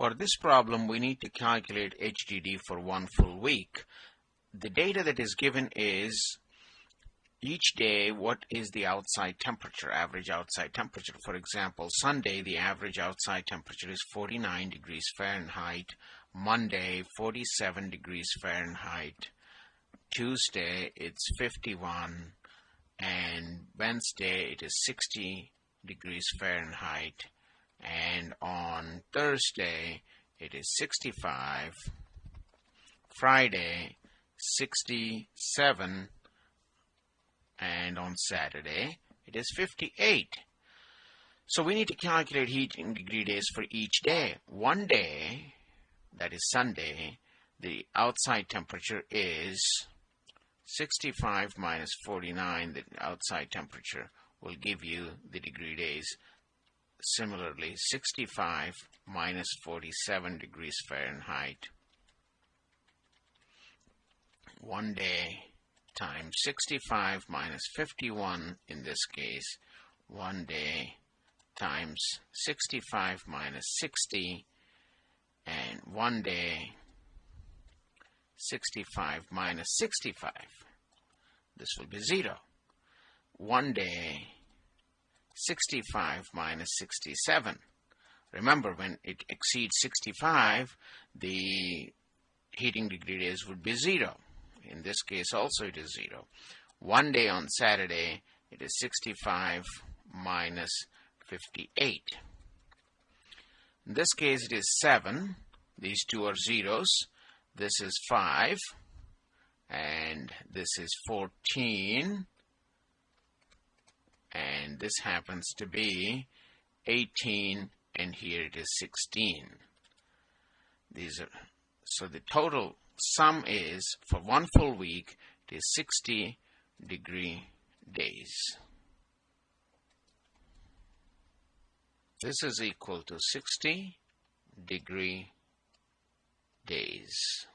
For this problem, we need to calculate HDD for one full week. The data that is given is each day what is the outside temperature, average outside temperature. For example, Sunday, the average outside temperature is 49 degrees Fahrenheit. Monday, 47 degrees Fahrenheit. Tuesday, it's 51. And Wednesday, it is 60 degrees Fahrenheit and on Thursday it is 65 Friday 67 and on Saturday it is 58 so we need to calculate heating degree days for each day. One day that is Sunday the outside temperature is 65 minus 49 the outside temperature will give you the degree days Similarly, 65 minus 47 degrees Fahrenheit. One day times 65 minus 51 in this case. One day times 65 minus 60 and one day 65 minus 65 this will be 0 one day 65 minus 67. Remember, when it exceeds 65, the heating degree days would be 0. In this case also it is 0. One day on Saturday, it is 65 minus 58. In this case it is 7. These two are zeros. This is 5 and this is 14 and this happens to be 18 and here it is 16 these are so the total sum is for one full week it is 60 degree days. This is equal to 60 degree days